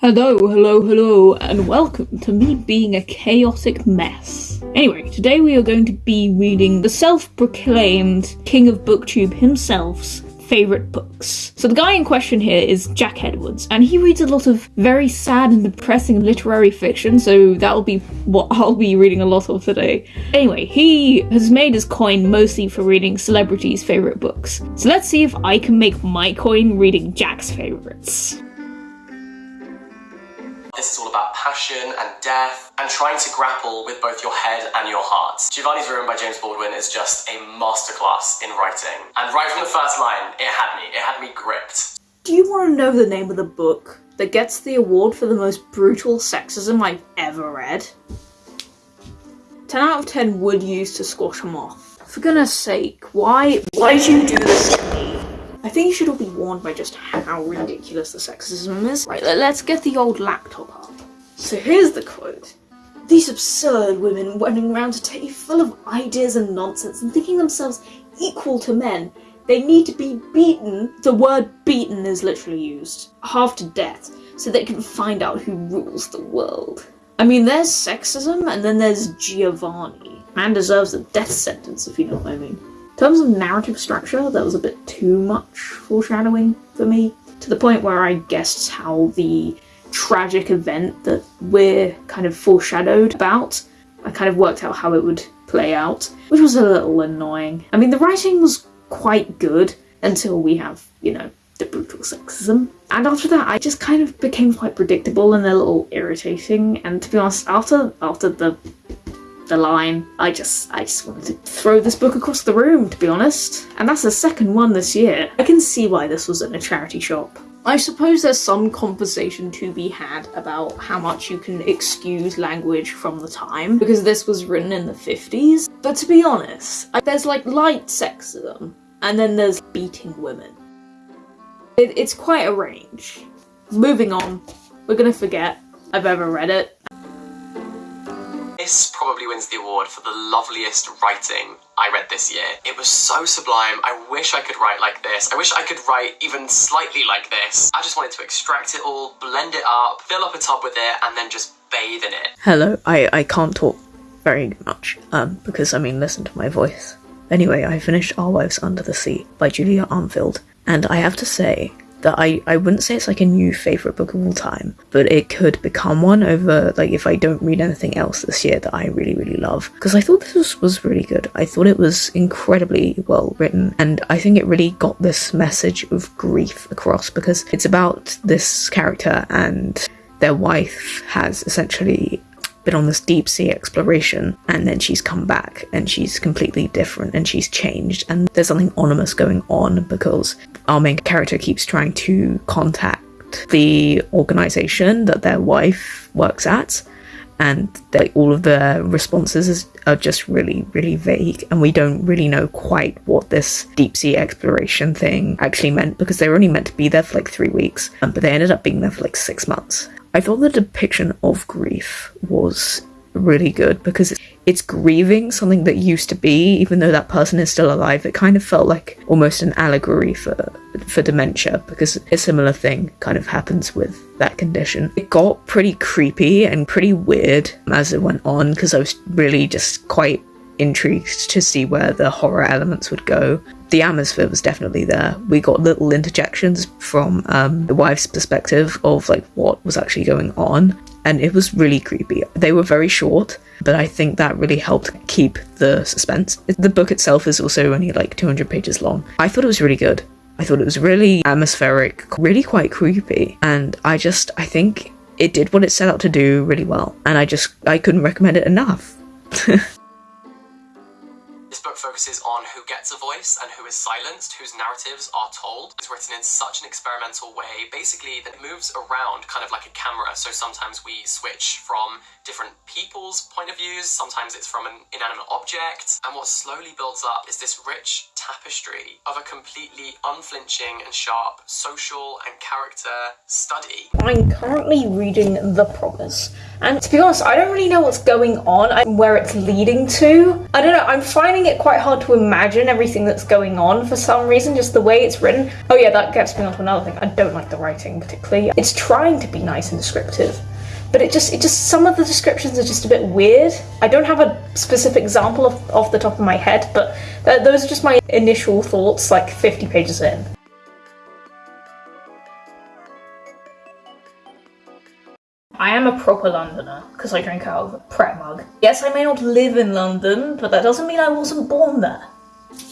Hello, hello, hello, and welcome to me being a chaotic mess. Anyway, today we are going to be reading the self proclaimed king of booktube himself's favourite books. So, the guy in question here is Jack Edwards, and he reads a lot of very sad and depressing literary fiction, so that'll be what I'll be reading a lot of today. Anyway, he has made his coin mostly for reading celebrities' favourite books. So, let's see if I can make my coin reading Jack's favourites. This is all about passion and death and trying to grapple with both your head and your heart. Giovanni's Room by James Baldwin is just a masterclass in writing. And right from the first line, it had me. It had me gripped. Do you want to know the name of the book that gets the award for the most brutal sexism I've ever read? 10 out of 10 would use to squash him off. For goodness sake, why why did you do this? I think you should all be warned by just how ridiculous the sexism is. Right, let- let's get the old laptop up. So here's the quote. These absurd women running around today full of ideas and nonsense and thinking themselves equal to men. They need to be beaten. The word beaten is literally used. Half to death, so they can find out who rules the world. I mean, there's sexism and then there's Giovanni. Man deserves a death sentence, if you know what I mean. In terms of narrative structure, that was a bit too much foreshadowing for me, to the point where I guessed how the tragic event that we're kind of foreshadowed about, I kind of worked out how it would play out, which was a little annoying. I mean, the writing was quite good until we have, you know, the brutal sexism. And after that, I just kind of became quite predictable and a little irritating. And to be honest, after after the the line. I just I just wanted to throw this book across the room, to be honest. And that's the second one this year. I can see why this was in a charity shop. I suppose there's some conversation to be had about how much you can excuse language from the time, because this was written in the 50s. But to be honest, there's like light sexism, and then there's beating women. It, it's quite a range. Moving on, we're gonna forget I've ever read it. This probably wins the award for the loveliest writing I read this year. It was so sublime. I wish I could write like this. I wish I could write even slightly like this. I just wanted to extract it all, blend it up, fill up a tub with it, and then just bathe in it. Hello, I, I can't talk very much, um, because I mean, listen to my voice. Anyway, I finished Our Wives Under the Sea by Julia Armfield, and I have to say that I, I wouldn't say it's like a new favourite book of all time, but it could become one over, like, if I don't read anything else this year that I really, really love. Because I thought this was, was really good. I thought it was incredibly well written, and I think it really got this message of grief across because it's about this character and their wife has essentially been on this deep sea exploration and then she's come back and she's completely different and she's changed and there's something ominous going on because our main character keeps trying to contact the organization that their wife works at and all of the responses is, are just really really vague and we don't really know quite what this deep sea exploration thing actually meant because they were only meant to be there for like three weeks um, but they ended up being there for like six months i thought the depiction of grief was really good because it's, grieving something that used to be even though that person is still alive it kind of felt like almost an allegory for for dementia because a similar thing kind of happens with that condition. It got pretty creepy and pretty weird as it went on because i was really just quite intrigued to see where the horror elements would go. The atmosphere was definitely there. We got little interjections from um, the wife's perspective of like what was actually going on, and it was really creepy. They were very short, but I think that really helped keep the suspense. The book itself is also only like 200 pages long. I thought it was really good. I thought it was really atmospheric, really quite creepy, and I just I think it did what it set out to do really well, and I just I couldn't recommend it enough. Focuses on who gets a voice and who is silenced, whose narratives are told. It's written in such an experimental way, basically, that it moves around kind of like a camera. So sometimes we switch from different people's point of views, sometimes it's from an inanimate object. And what slowly builds up is this rich tapestry of a completely unflinching and sharp social and character study. I'm currently reading The Promise, and to be honest, I don't really know what's going on and where it's leading to. I don't know, I'm finding it quite hard to imagine everything that's going on for some reason, just the way it's written. Oh, yeah, that gets me onto another thing. I don't like the writing particularly. It's trying to be nice and descriptive but it just it just some of the descriptions are just a bit weird i don't have a specific example of, off the top of my head but th- those are just my initial thoughts like 50 pages in I am a proper Londoner because I drink out of a Pret mug. Yes, I may not live in London, but that doesn't mean I wasn't born there.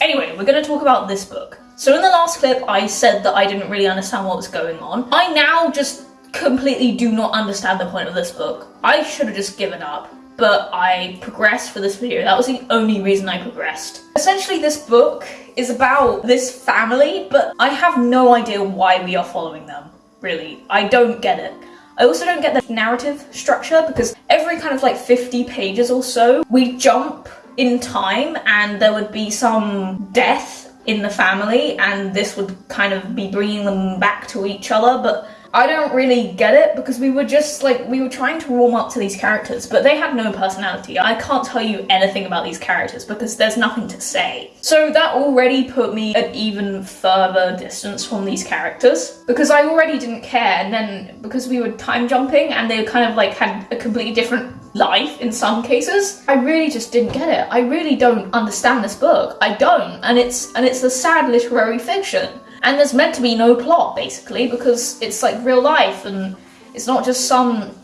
Anyway, we're going to talk about this book. So, in the last clip, I said that I didn't really understand what was going on. I now just completely do not understand the point of this book. I should have just given up, but I progressed for this video. That was the only reason I progressed. Essentially, this book is about this family, but I have no idea why we are following them, really. I don't get it. I also don't get the narrative structure because every kind of like 50 pages or so, we jump in time and there would be some death in the family and this would kind of be bringing them back to each other, but I don't really get it because we were just like we were trying to warm up to these characters, but they had no personality. I can't tell you anything about these characters because there's nothing to say. So that already put me at even further distance from these characters because I already didn't care and then because we were time jumping and they kind of like had a completely different life in some cases, I really just didn't get it. I really don't understand this book. I don't. And it's and it's a sad literary fiction. And there's meant to be no plot, basically, because it's like real life and it's not just some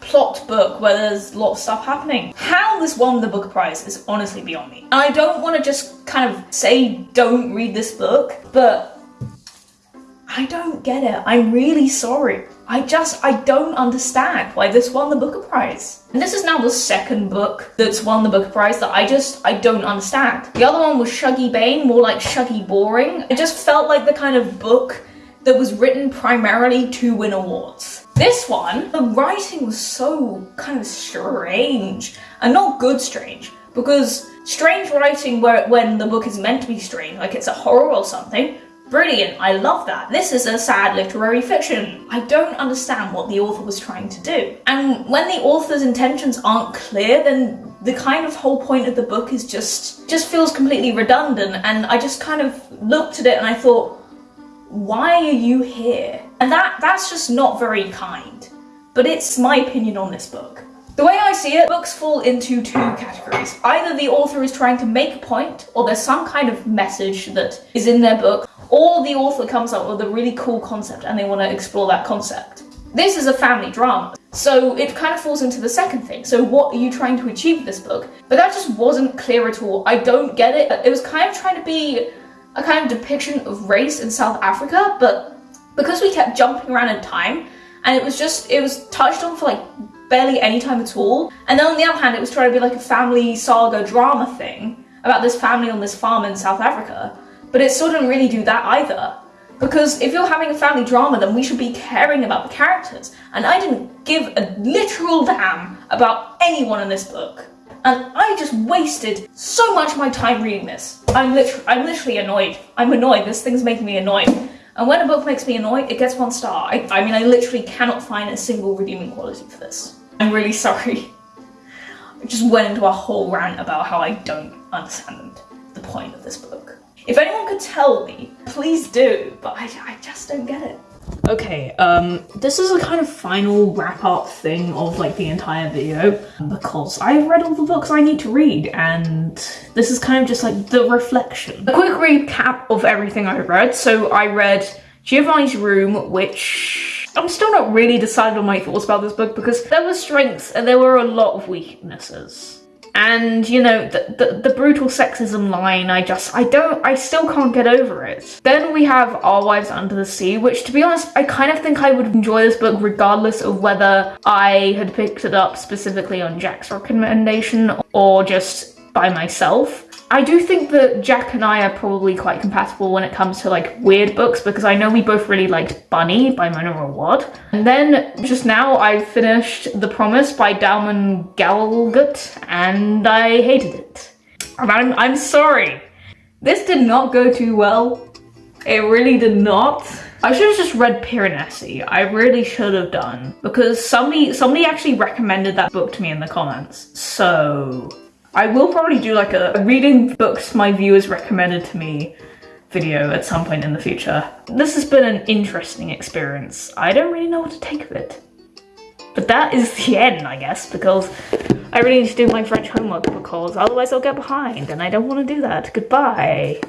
plot book where there's a lot of stuff happening. How this won the Booker Prize is honestly beyond me. I don't want to just kind of say don't read this book, but I don't get it. I'm really sorry. I just, I don't understand why this won the Booker Prize. And this is now the second book that's won the Booker Prize that I just, I don't understand. The other one was Shuggie Bain, more like Shuggie Boring. It just felt like the kind of book that was written primarily to win awards. This one, the writing was so kind of strange, and not good strange, because strange writing where when the book is meant to be strange, like it's a horror or something, Brilliant, I love that. This is a sad literary fiction. I don't understand what the author was trying to do. And when the author's intentions aren't clear, then the kind of whole point of the book is just just feels completely redundant and I just kind of looked at it and I thought, why are you here? And that that's just not very kind. But it's my opinion on this book. The way I see it, books fall into two categories. Either the author is trying to make a point, or there's some kind of message that is in their book, or the author comes up with a really cool concept and they want to explore that concept. This is a family drama, so it kind of falls into the second thing. So, what are you trying to achieve with this book? But that just wasn't clear at all. I don't get it. It was kind of trying to be a kind of depiction of race in South Africa, but because we kept jumping around in time, and it was just, it was touched on for like barely any time at all. And then on the other hand, it was trying to be like a family saga drama thing about this family on this farm in South Africa. But it still didn't really do that either. Because if you're having a family drama, then we should be caring about the characters. And I didn't give a literal damn about anyone in this book. And I just wasted so much of my time reading this. I'm literally, I'm literally annoyed. I'm annoyed. This thing's making me annoyed. And when a book makes me annoyed, it gets one star. I, I mean, I literally cannot find a single redeeming quality for this. I'm really sorry. I just went into a whole rant about how I don't understand the point of this book. If anyone could tell me, please do, but I, I just don't get it. Okay, um, this is a kind of final wrap up thing of like the entire video because I've read all the books I need to read and this is kind of just like the reflection. A quick recap of everything I read. So I read Giovanni's Room, which I'm still not really decided on my thoughts about this book because there were strengths and there were a lot of weaknesses and you know the, the, the brutal sexism line i just i don't i still can't get over it. Then we have our wives under the sea which to be honest i kind of think i would enjoy this book regardless of whether i had picked it up specifically on jack's recommendation or just by myself I do think that Jack and I are probably quite compatible when it comes to like weird books because I know we both really liked Bunny by Mona Awad. And then just now I finished The Promise by Damon Galgut and I hated it. I'm, I'm sorry. This did not go too well. It really did not. I should have just read Piranesi. I really should have done because somebody somebody actually recommended that book to me in the comments. So I will probably do like a, reading books my viewers recommended to me video at some point in the future. This has been an interesting experience. I don't really know what to take of it. But that is the end, I guess, because I really need to do my French homework because otherwise I'll get behind and I don't want to do that. Goodbye.